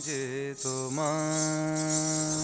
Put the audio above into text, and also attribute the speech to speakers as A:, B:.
A: যে তোমার